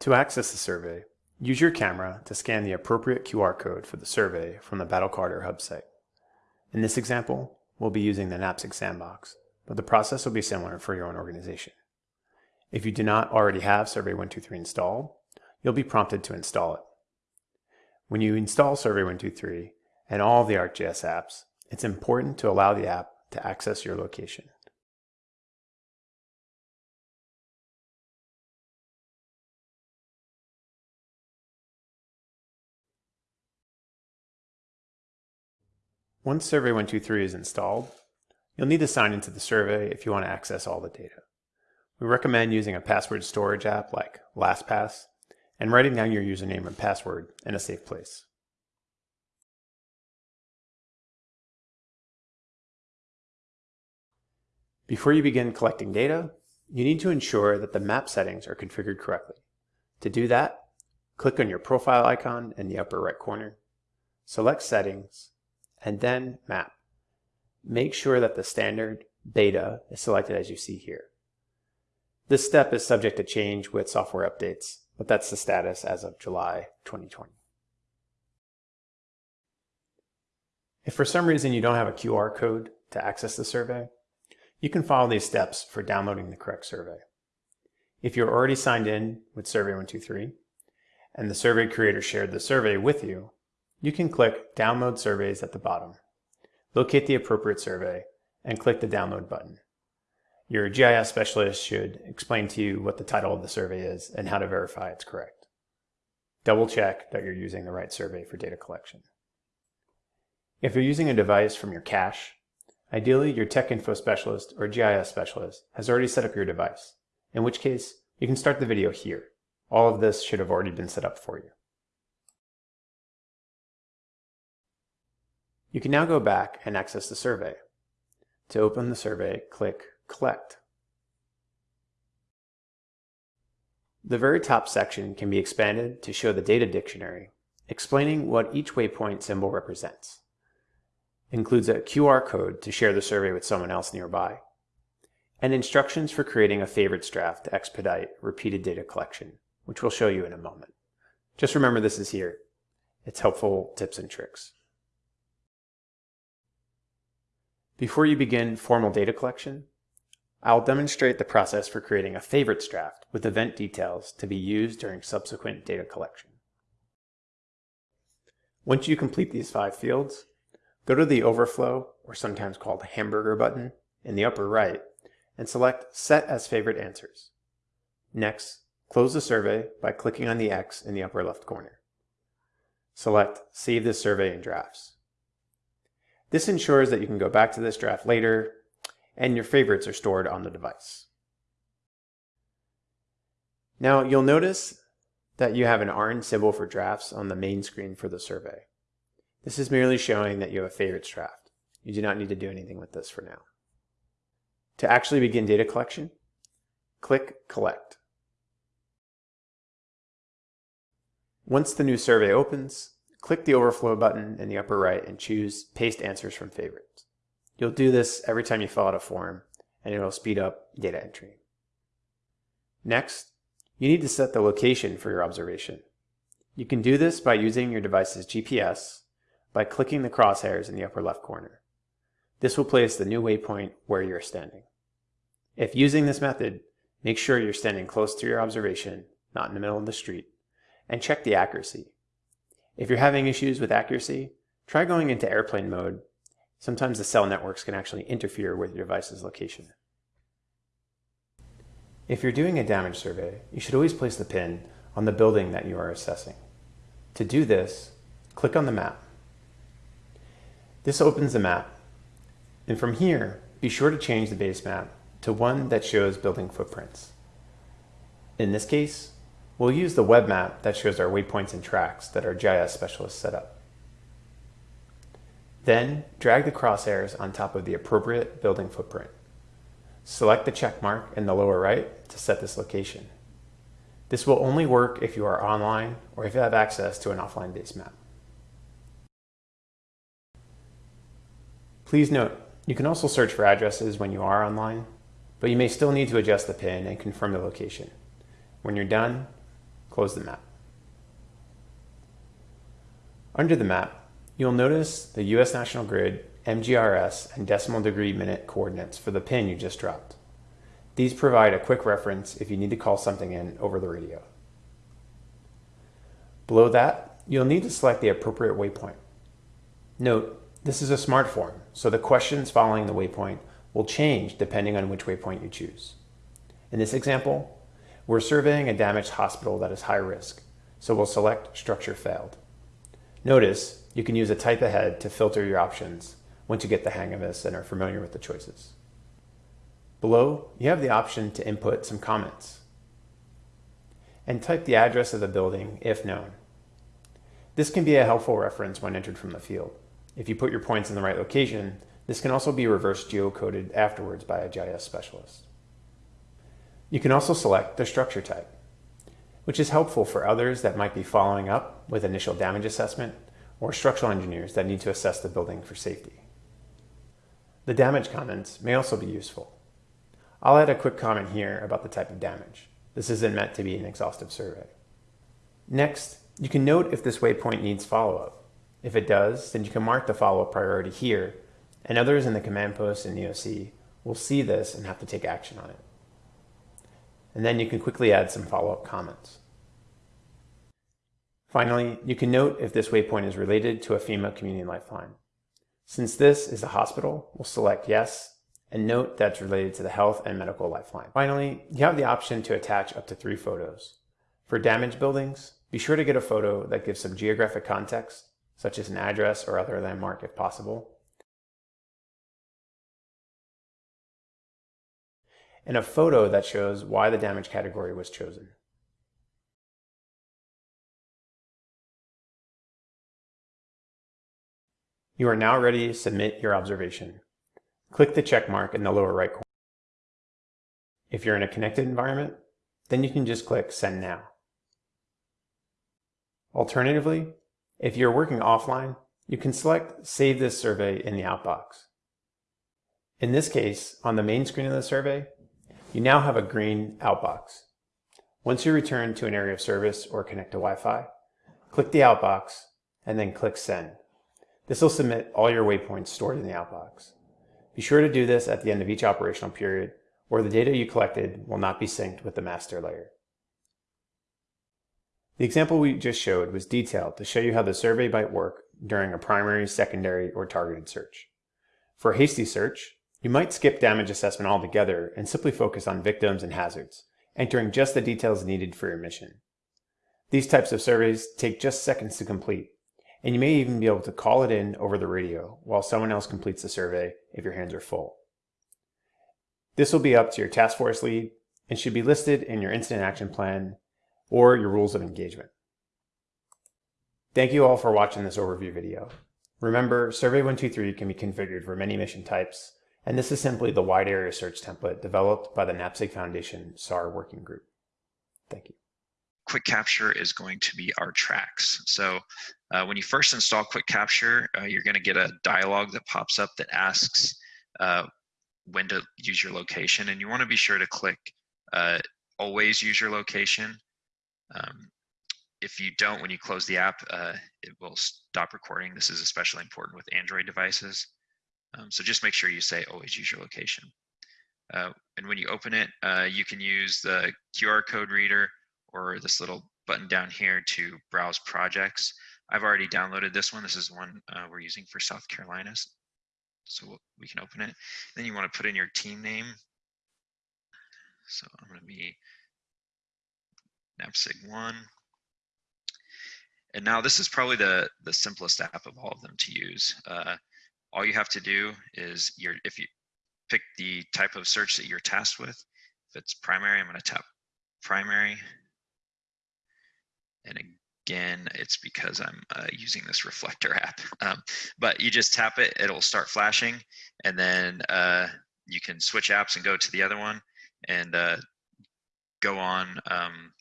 To access the survey, use your camera to scan the appropriate QR code for the survey from the BattleCard Hub site. In this example, we'll be using the NAPSG Sandbox, but the process will be similar for your own organization. If you do not already have Survey 123 installed, you'll be prompted to install it. When you install Survey 123 and all of the ArcGIS apps, it's important to allow the app to access your location. Once Survey 123 is installed, you'll need to sign into the survey if you want to access all the data. We recommend using a password storage app like LastPass and writing down your username and password in a safe place. Before you begin collecting data, you need to ensure that the map settings are configured correctly. To do that, click on your profile icon in the upper right corner, select Settings, and then Map. Make sure that the standard beta is selected as you see here. This step is subject to change with software updates, but that's the status as of July 2020. If for some reason you don't have a QR code to access the survey, you can follow these steps for downloading the correct survey. If you're already signed in with Survey123 and the survey creator shared the survey with you, you can click Download Surveys at the bottom, locate the appropriate survey, and click the Download button. Your GIS specialist should explain to you what the title of the survey is and how to verify it's correct. Double check that you're using the right survey for data collection. If you're using a device from your cache, ideally your tech info specialist or GIS specialist has already set up your device, in which case you can start the video here. All of this should have already been set up for you. You can now go back and access the survey. To open the survey, click Collect. The very top section can be expanded to show the data dictionary, explaining what each waypoint symbol represents. Includes a QR code to share the survey with someone else nearby, and instructions for creating a favorites draft to expedite repeated data collection, which we'll show you in a moment. Just remember this is here. It's helpful tips and tricks. Before you begin formal data collection, I'll demonstrate the process for creating a favorites draft with event details to be used during subsequent data collection. Once you complete these five fields, go to the overflow, or sometimes called hamburger button, in the upper right, and select Set as Favorite Answers. Next, close the survey by clicking on the X in the upper left corner. Select Save this survey in drafts. This ensures that you can go back to this draft later and your favorites are stored on the device. Now you'll notice that you have an orange symbol for drafts on the main screen for the survey. This is merely showing that you have a favorites draft. You do not need to do anything with this for now. To actually begin data collection, click Collect. Once the new survey opens, click the Overflow button in the upper right and choose Paste Answers from Favorites. You'll do this every time you fill out a form, and it'll speed up data entry. Next, you need to set the location for your observation. You can do this by using your device's GPS by clicking the crosshairs in the upper left corner. This will place the new waypoint where you're standing. If using this method, make sure you're standing close to your observation, not in the middle of the street, and check the accuracy. If you're having issues with accuracy, try going into airplane mode. Sometimes the cell networks can actually interfere with your device's location. If you're doing a damage survey, you should always place the pin on the building that you are assessing. To do this, click on the map. This opens the map, and from here, be sure to change the base map to one that shows building footprints. In this case, we'll use the web map that shows our waypoints and tracks that our GIS specialist set up. Then drag the crosshairs on top of the appropriate building footprint. Select the check mark in the lower right to set this location. This will only work if you are online or if you have access to an offline base map. Please note, you can also search for addresses when you are online, but you may still need to adjust the PIN and confirm the location. When you're done, close the map. Under the map, you'll notice the US National Grid, MGRS, and decimal degree minute coordinates for the pin you just dropped. These provide a quick reference if you need to call something in over the radio. Below that, you'll need to select the appropriate waypoint. Note, this is a smart form, so the questions following the waypoint will change depending on which waypoint you choose. In this example, we're surveying a damaged hospital that is high risk, so we'll select structure failed. Notice you can use a type ahead to filter your options once you get the hang of this and are familiar with the choices. Below, you have the option to input some comments and type the address of the building if known. This can be a helpful reference when entered from the field. If you put your points in the right location, this can also be reverse geocoded afterwards by a GIS specialist. You can also select the structure type, which is helpful for others that might be following up with initial damage assessment or structural engineers that need to assess the building for safety. The damage comments may also be useful. I'll add a quick comment here about the type of damage. This isn't meant to be an exhaustive survey. Next, you can note if this waypoint needs follow-up. If it does, then you can mark the follow-up priority here, and others in the command post in EOC will see this and have to take action on it. And then you can quickly add some follow-up comments. Finally, you can note if this waypoint is related to a FEMA community lifeline. Since this is a hospital, we'll select yes, and note that's related to the health and medical lifeline. Finally, you have the option to attach up to three photos. For damaged buildings, be sure to get a photo that gives some geographic context such as an address or other landmark if possible. And a photo that shows why the damage category was chosen. You are now ready to submit your observation. Click the check mark in the lower right corner. If you're in a connected environment, then you can just click Send Now. Alternatively, if you're working offline, you can select Save this survey in the outbox. In this case, on the main screen of the survey, you now have a green outbox. Once you return to an area of service or connect to Wi-Fi, click the outbox and then click Send. This will submit all your waypoints stored in the outbox. Be sure to do this at the end of each operational period or the data you collected will not be synced with the master layer. The example we just showed was detailed to show you how the survey might work during a primary, secondary, or targeted search. For a hasty search, you might skip damage assessment altogether and simply focus on victims and hazards, entering just the details needed for your mission. These types of surveys take just seconds to complete, and you may even be able to call it in over the radio while someone else completes the survey if your hands are full. This will be up to your task force lead and should be listed in your incident action plan or your rules of engagement. Thank you all for watching this overview video. Remember, Survey123 can be configured for many mission types, and this is simply the wide area search template developed by the NAPSG Foundation SAR working group. Thank you. QuickCapture is going to be our tracks. So uh, when you first install QuickCapture, uh, you're going to get a dialog that pops up that asks uh, when to use your location, and you want to be sure to click uh, always use your location um, if you don't, when you close the app, uh, it will stop recording. This is especially important with Android devices. Um, so just make sure you say always use your location. Uh, and when you open it, uh, you can use the QR code reader or this little button down here to browse projects. I've already downloaded this one. This is one uh, we're using for South Carolina. So we can open it. Then you want to put in your team name. So I'm going to be NAPSIG1. And now this is probably the, the simplest app of all of them to use. Uh, all you have to do is your if you pick the type of search that you're tasked with. If it's primary, I'm going to tap primary. And again, it's because I'm uh, using this reflector (laughs) app. Um, but you just tap it, it'll start flashing, and then uh, you can switch apps and go to the other one and uh, go on um,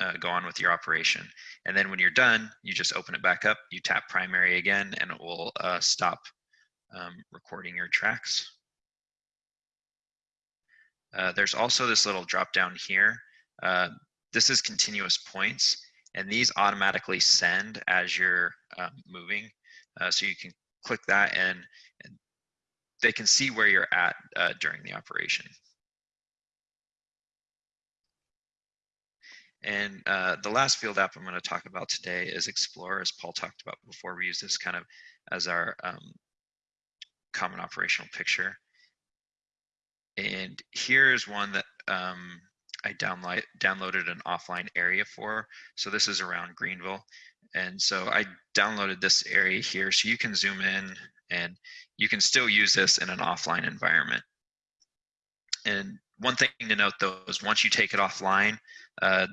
uh, go on with your operation. And then when you're done, you just open it back up, you tap primary again, and it will uh, stop um, recording your tracks. Uh, there's also this little drop down here. Uh, this is continuous points, and these automatically send as you're um, moving. Uh, so you can click that and, and, they can see where you're at uh, during the operation. And uh, the last field app I'm going to talk about today is Explorer, as Paul talked about before. We use this kind of as our um, common operational picture. And here's one that um, I download, downloaded an offline area for. So this is around Greenville. And so I downloaded this area here so you can zoom in and you can still use this in an offline environment. And one thing to note though is once you take it offline, uh,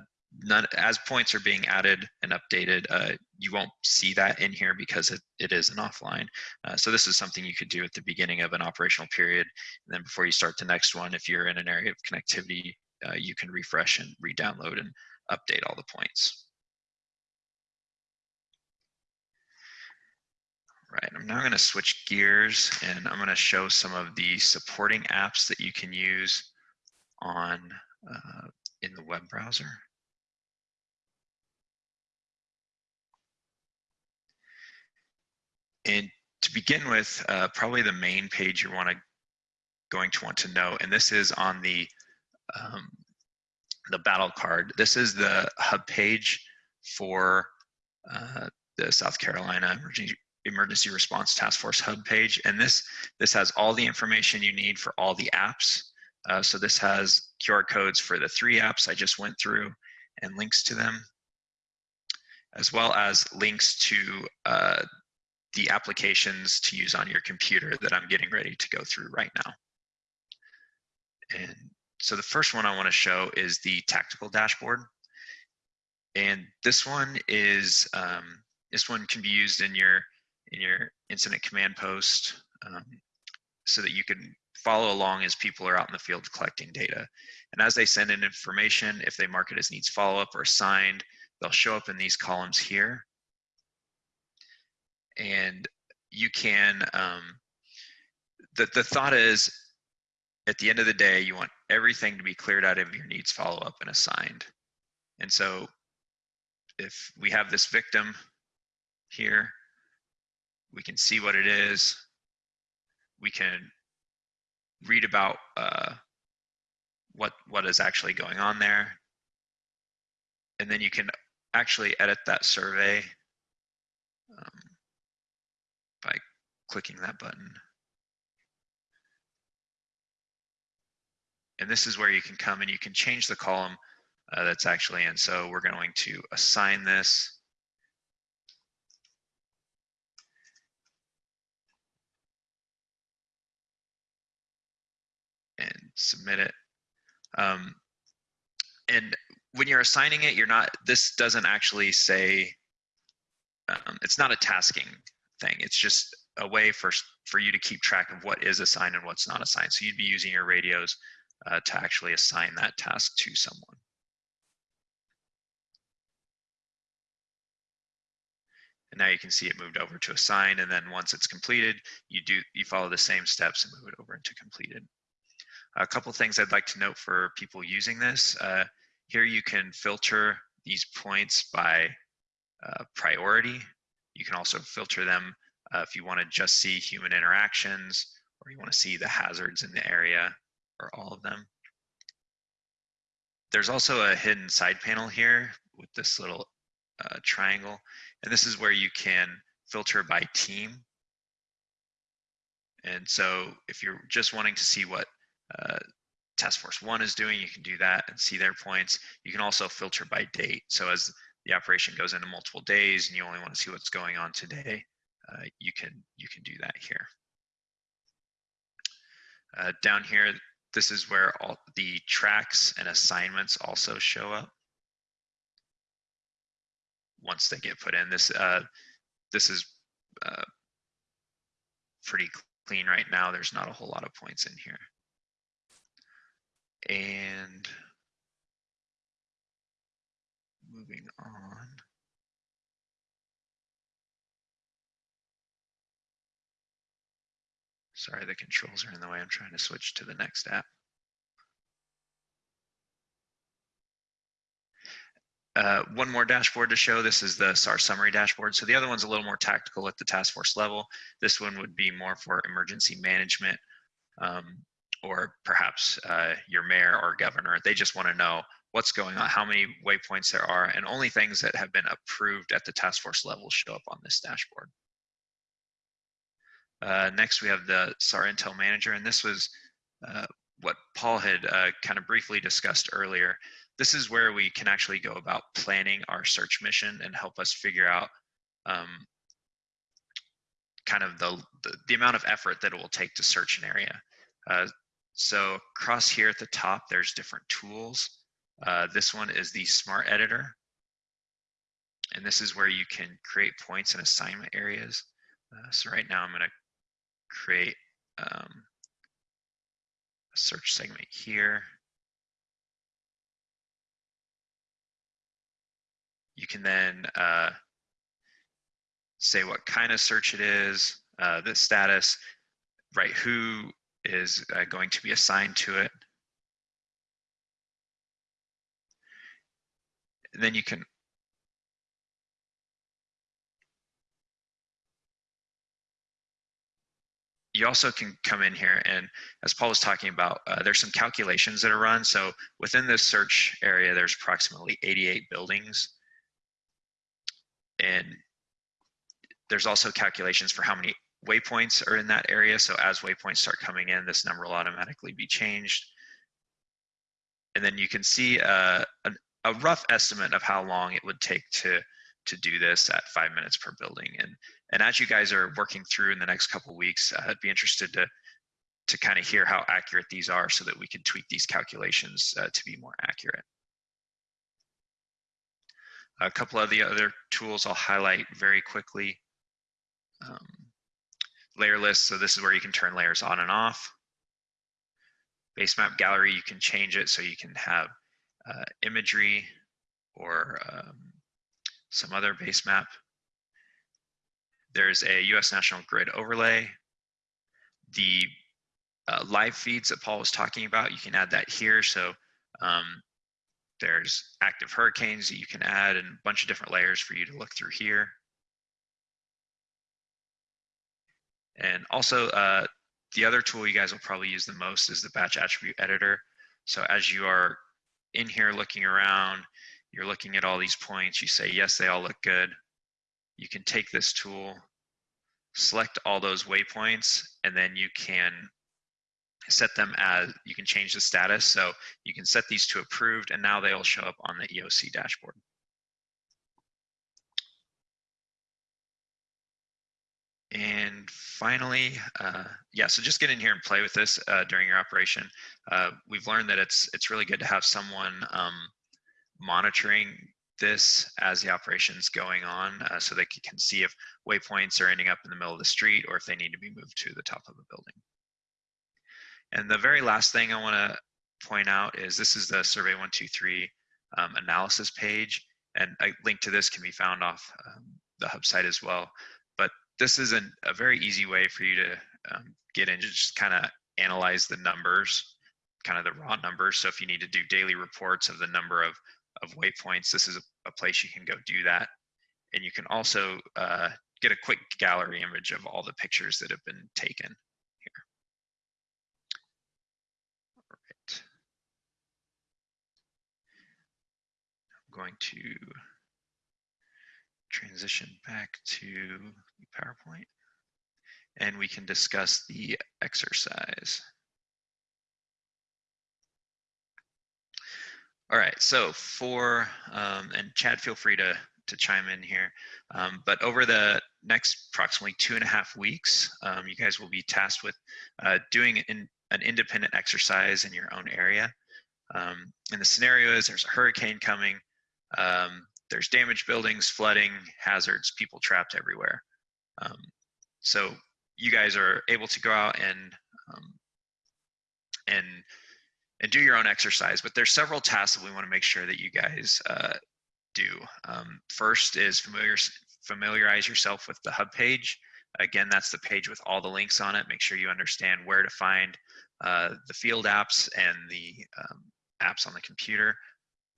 none, as points are being added and updated, uh, you won't see that in here because it, it is an offline. Uh, so this is something you could do at the beginning of an operational period. And then before you start the next one, if you're in an area of connectivity, uh, you can refresh and re-download and update all the points. Right, I'm now going to switch gears and I'm going to show some of the supporting apps that you can use on uh, in the web browser. And to begin with, uh, probably the main page you want to going to want to know, and this is on the um, the battle card. This is the hub page for uh, the South Carolina Emergency Emergency Response Task Force hub page, and this this has all the information you need for all the apps. Uh, so this has QR codes for the three apps I just went through and links to them, as well as links to uh, the applications to use on your computer that I'm getting ready to go through right now. And so the first one I want to show is the tactical dashboard. And this one is, um, this one can be used in your, in your incident command post um, so that you can follow along as people are out in the field collecting data. And as they send in information, if they mark it as needs follow-up or assigned, they'll show up in these columns here. And you can, um, the, the thought is at the end of the day, you want everything to be cleared out of your needs follow up and assigned. And so if we have this victim here, we can see what it is. We can read about uh, what what is actually going on there. And then you can actually edit that survey um, by clicking that button. And this is where you can come and you can change the column uh, that's actually in. So we're going to assign this. And submit it. Um, and when you're assigning it, you're not, this doesn't actually say, um, it's not a tasking thing. It's just a way for, for you to keep track of what is assigned and what's not assigned. So you'd be using your radios uh, to actually assign that task to someone. And now you can see it moved over to assign, and then once it's completed, you do you follow the same steps and move it over into completed. A couple things I'd like to note for people using this. Uh, here you can filter these points by uh, priority. You can also filter them uh, if you want to just see human interactions or you want to see the hazards in the area or all of them. there's also a hidden side panel here with this little uh, triangle. And this is where you can filter by team. And so if you're just wanting to see what uh, Task Force 1 is doing, you can do that and see their points. You can also filter by date. So as the operation goes into multiple days and you only want to see what's going on today, uh, you can you can do that here. Uh, down here, this is where all the tracks and assignments also show up. Once they get put in, this uh, this is uh, pretty clean right now. There's not a whole lot of points in here. And moving on. Sorry, the controls are in the way. I'm trying to switch to the next app. Uh, one more dashboard to show. This is the SAR summary dashboard. So the other one's a little more tactical at the task force level. This one would be more for emergency management um, or perhaps uh, your mayor or governor. They just want to know what's going on, how many waypoints there are, and only things that have been approved at the task force level show up on this dashboard. Uh, next, we have the SAR Intel Manager, and this was uh, what Paul had uh, kind of briefly discussed earlier. This is where we can actually go about planning our search mission and help us figure out um, kind of the, the, the, amount of effort that it will take to search an area. Uh, so across here at the top, there's different tools. Uh, this one is the Smart Editor. And this is where you can create points and assignment areas. So right now I'm going to create um, a search segment here. You can then uh, say what kind of search it is, uh, the status, right, who is uh, going to be assigned to it. And then you can you also can come in here and as Paul was talking about, uh, there's some calculations that are run. So within this search area, there's approximately 88 buildings. And there's also calculations for how many waypoints are in that area. So as waypoints start coming in, this number will automatically be changed. And then you can see uh, a, a rough estimate of how long it would take to to do this at five minutes per building. And and as you guys are working through in the next couple weeks, uh, I'd be interested to to kind of hear how accurate these are so that we can tweak these calculations uh, to be more accurate. A couple of the other tools I'll highlight very quickly. Um, layer list, so this is where you can turn layers on and off. Base map gallery, you can change it so you can have uh, imagery or um, some other base map. There's a US National Grid overlay. The uh, live feeds that Paul was talking about, you can add that here. So um, there's active hurricanes that you can add and a bunch of different layers for you to look through here. And also uh, the other tool you guys will probably use the most is the batch attribute editor. So as you are in here looking around, you're looking at all these points, you say, yes, they all look good. You can take this tool, select all those waypoints, and then you can set them as, you can change the status. So you can set these to approved, and now they'll show up on the EOC dashboard. And finally, uh, yeah, so just get in here and play with this uh, during your operation. Uh, we've learned that it's it's really good to have someone um, monitoring this as the operation's going on uh, so they can see if waypoints are ending up in the middle of the street or if they need to be moved to the top of a building. And the very last thing I want to point out is this is the Survey 123 um, analysis page, and a link to this can be found off um, the hub site as well. But this is an, a very easy way for you to um, get into just kind of analyze the numbers, kind of the raw numbers. So if you need to do daily reports of the number of of waypoints, this is a, a place you can go do that. And you can also uh, get a quick gallery image of all the pictures that have been taken here. All right. I'm going to transition back to PowerPoint and we can discuss the exercise. All right, so for, um, and Chad, feel free to, to chime in here, um, but over the next approximately two and a half weeks, um, you guys will be tasked with uh, doing an, an independent exercise in your own area. Um, and the scenario is there's a hurricane coming, um, there's damaged buildings, flooding, hazards, people trapped everywhere. Um, so you guys are able to go out and and and do your own exercise. But there's several tasks that we want to make sure that you guys uh, do. Um, first is familiar familiarize yourself with the hub page. Again, that's the page with all the links on it. Make sure you understand where to find uh, the field apps and the um, apps on the computer.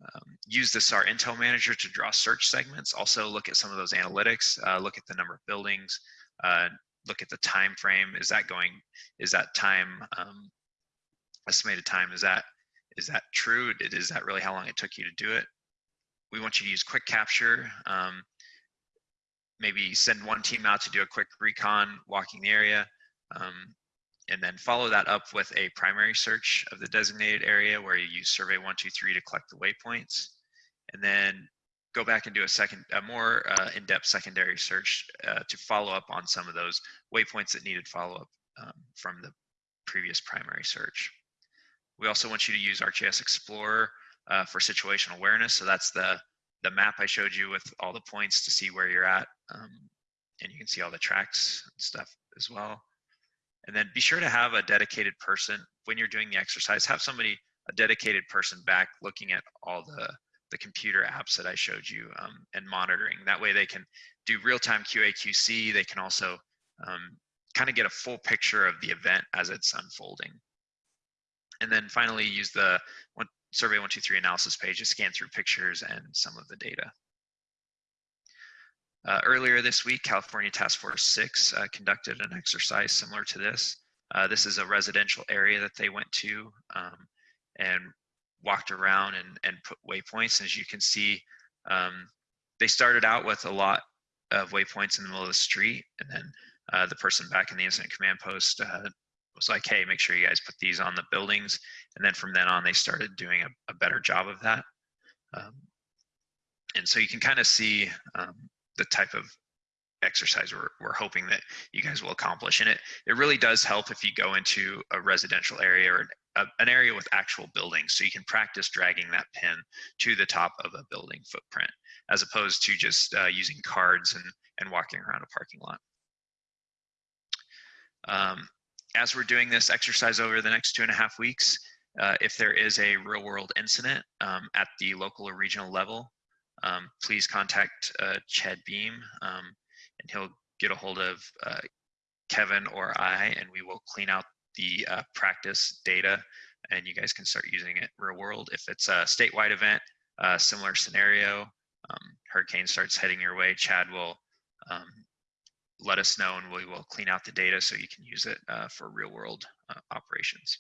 Um, use the SAR Intel Manager to draw search segments. Also look at some of those analytics. Uh, look at the number of buildings. Uh, look at the time frame. Is that going? Is that time um, estimated time? Is that is that true? Is that really how long it took you to do it? We want you to use QuickCapture. Um, maybe send one team out to do a quick recon, walking the area, um, and then follow that up with a primary search of the designated area where you use survey 123 to collect the waypoints, and then go back and do a second, a more uh, in-depth secondary search uh, to follow up on some of those waypoints that needed follow-up um, from the previous primary search. We also want you to use ArcGIS Explorer uh, for situational awareness. So that's the, the map I showed you with all the points to see where you're at. Um, and you can see all the tracks and stuff as well. And then be sure to have a dedicated person when you're doing the exercise, have somebody, a dedicated person back looking at all the, the computer apps that I showed you um, and monitoring. That way they can do real-time QA/QC. They can also um, kind of get a full picture of the event as it's unfolding. And then finally use the one, Survey 123 analysis page to scan through pictures and some of the data. Uh, earlier this week, California Task Force 6 uh, conducted an exercise similar to this. Uh, this is a residential area that they went to um, and walked around and, and put waypoints. As you can see, um, they started out with a lot of waypoints in the middle of the street, and then uh, the person back in the incident command post uh, was like, hey, make sure you guys put these on the buildings. And then from then on, they started doing a, a better job of that. Um, and so you can kind of see um, the type of exercise we're, we're hoping that you guys will accomplish. And it, it really does help if you go into a residential area or a, an area with actual buildings so you can practice dragging that pin to the top of a building footprint as opposed to just uh, using cards and, and walking around a parking lot. Um, as we're doing this exercise over the next two and a half weeks, uh, if there is a real world incident um, at the local or regional level, um, please contact uh, Chad Beam um, and he'll get a hold of uh, Kevin or I and we will clean out the uh, practice data and you guys can start using it real world. If it's a statewide event, similar scenario, um, hurricane starts heading your way, Chad will um, let us know and we will clean out the data so you can use it uh, for real world uh, operations.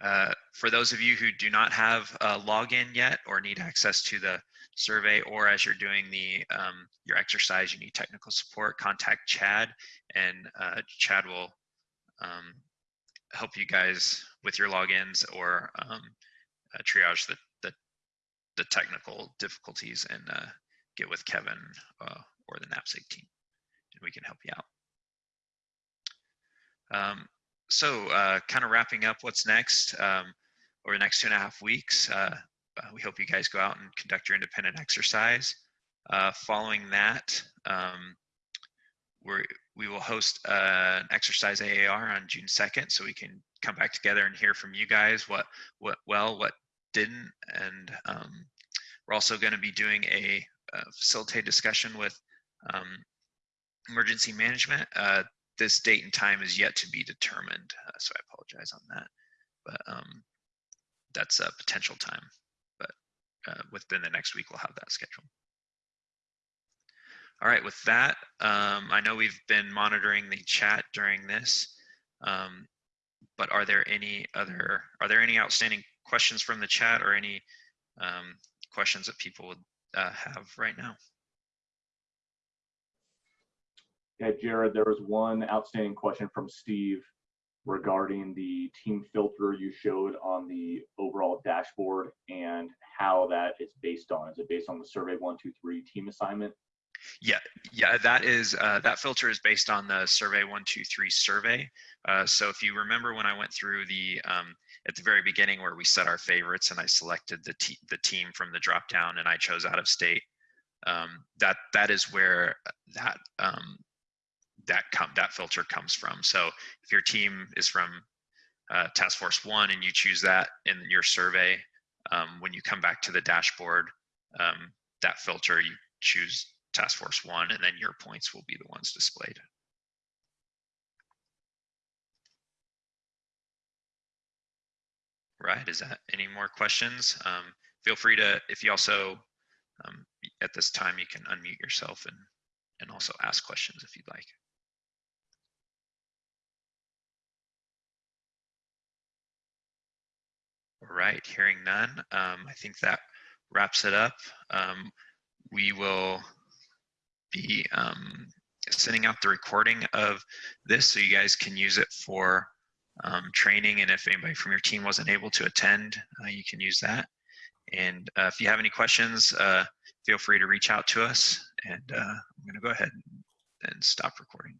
Uh, for those of you who do not have a login yet or need access to the survey or as you're doing the um, your exercise you need technical support contact Chad and uh, Chad will um, help you guys with your logins or um, uh, triage the, the, the technical difficulties and uh, get with Kevin or the NAPSG team, and we can help you out. Um, so uh, kind of wrapping up what's next um, over the next two and a half weeks, uh, uh, we hope you guys go out and conduct your independent exercise. Uh, following that, um, we're, we will host uh, an exercise AAR on June 2nd so we can come back together and hear from you guys what, what well, what didn't. And um, we're also going to be doing a, a facilitated discussion with um, emergency management, uh, this date and time is yet to be determined, uh, so I apologize on that. But um, that's a potential time, but uh, within the next week we'll have that scheduled. All right, with that, um, I know we've been monitoring the chat during this, um, but are there any other, are there any outstanding questions from the chat or any um, questions that people would uh, have right now. Yeah, Jared, there was one outstanding question from Steve regarding the team filter you showed on the overall dashboard and how that is based on. Is it based on the survey one, two, three team assignment? Yeah, yeah, that is uh, that filter is based on the survey one two three survey. Uh, so if you remember when I went through the um, at the very beginning where we set our favorites and I selected the te the team from the drop down and I chose out of state, um, that that is where that um, that that filter comes from. So if your team is from uh, Task Force One and you choose that in your survey, um, when you come back to the dashboard, um, that filter you choose task force one, and then your points will be the ones displayed. Right, is that any more questions? Um, feel free to, if you also, um, at this time, you can unmute yourself and, and also ask questions if you'd like. All right, hearing none, um, I think that wraps it up. Um, we will be um, sending out the recording of this so you guys can use it for um, training. And if anybody from your team wasn't able to attend, uh, you can use that. And uh, if you have any questions, uh, feel free to reach out to us. And uh, I'm going to go ahead and stop recording.